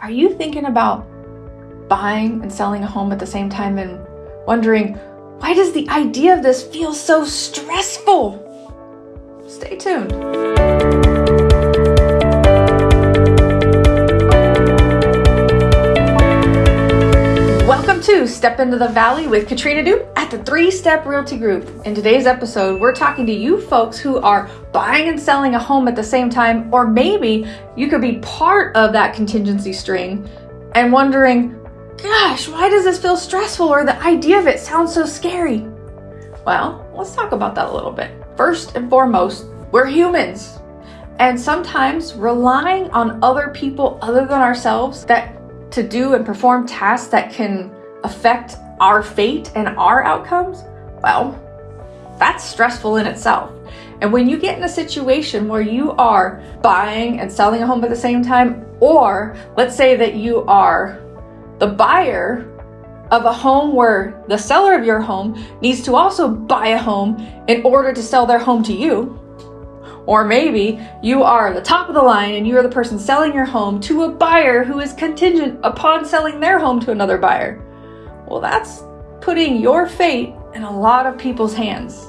Are you thinking about buying and selling a home at the same time and wondering, why does the idea of this feel so stressful? Stay tuned. Welcome to Step Into the Valley with Katrina Dupe at the Three Step Realty Group. In today's episode, we're talking to you folks who are buying and selling a home at the same time, or maybe you could be part of that contingency string and wondering, gosh, why does this feel stressful or the idea of it sounds so scary? Well, let's talk about that a little bit. First and foremost, we're humans. And sometimes relying on other people other than ourselves that to do and perform tasks that can affect our fate and our outcomes, well, that's stressful in itself. And when you get in a situation where you are buying and selling a home at the same time, or let's say that you are the buyer of a home where the seller of your home needs to also buy a home in order to sell their home to you. Or maybe you are the top of the line and you are the person selling your home to a buyer who is contingent upon selling their home to another buyer. Well, that's putting your fate in a lot of people's hands.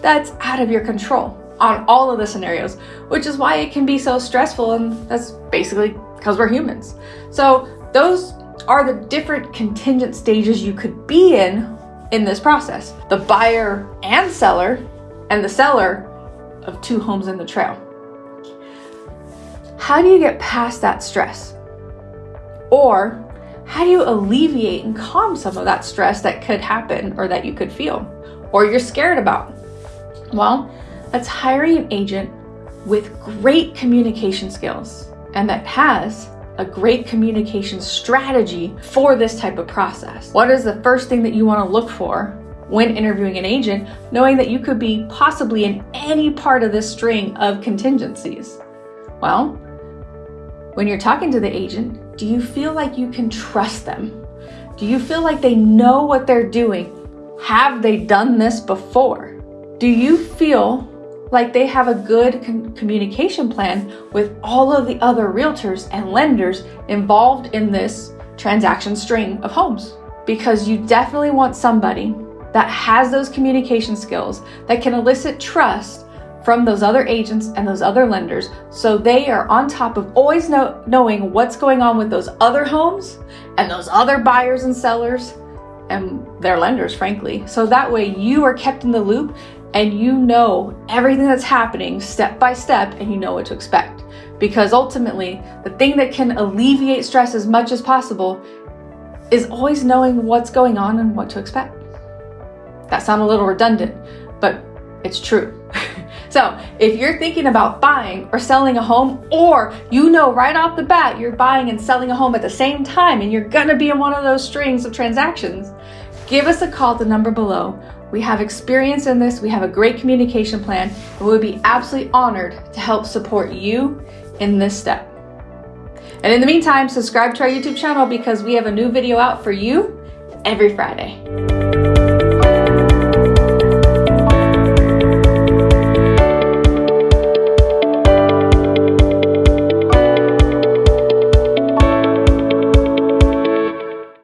That's out of your control on all of the scenarios, which is why it can be so stressful. And that's basically because we're humans. So, those are the different contingent stages you could be in in this process the buyer and seller, and the seller of two homes in the trail. How do you get past that stress? Or how do you alleviate and calm some of that stress that could happen or that you could feel or you're scared about? Well, that's hiring an agent with great communication skills and that has a great communication strategy for this type of process. What is the first thing that you want to look for when interviewing an agent, knowing that you could be possibly in any part of this string of contingencies? Well, when you're talking to the agent, do you feel like you can trust them? Do you feel like they know what they're doing? Have they done this before? Do you feel like they have a good communication plan with all of the other realtors and lenders involved in this transaction string of homes. Because you definitely want somebody that has those communication skills that can elicit trust from those other agents and those other lenders so they are on top of always know, knowing what's going on with those other homes and those other buyers and sellers and their lenders, frankly. So that way you are kept in the loop and you know everything that's happening step by step and you know what to expect. Because ultimately, the thing that can alleviate stress as much as possible is always knowing what's going on and what to expect. That sounds a little redundant, but it's true. so, if you're thinking about buying or selling a home, or you know right off the bat you're buying and selling a home at the same time and you're gonna be in one of those strings of transactions, give us a call at the number below we have experience in this, we have a great communication plan, and we would be absolutely honored to help support you in this step. And in the meantime, subscribe to our YouTube channel because we have a new video out for you every Friday.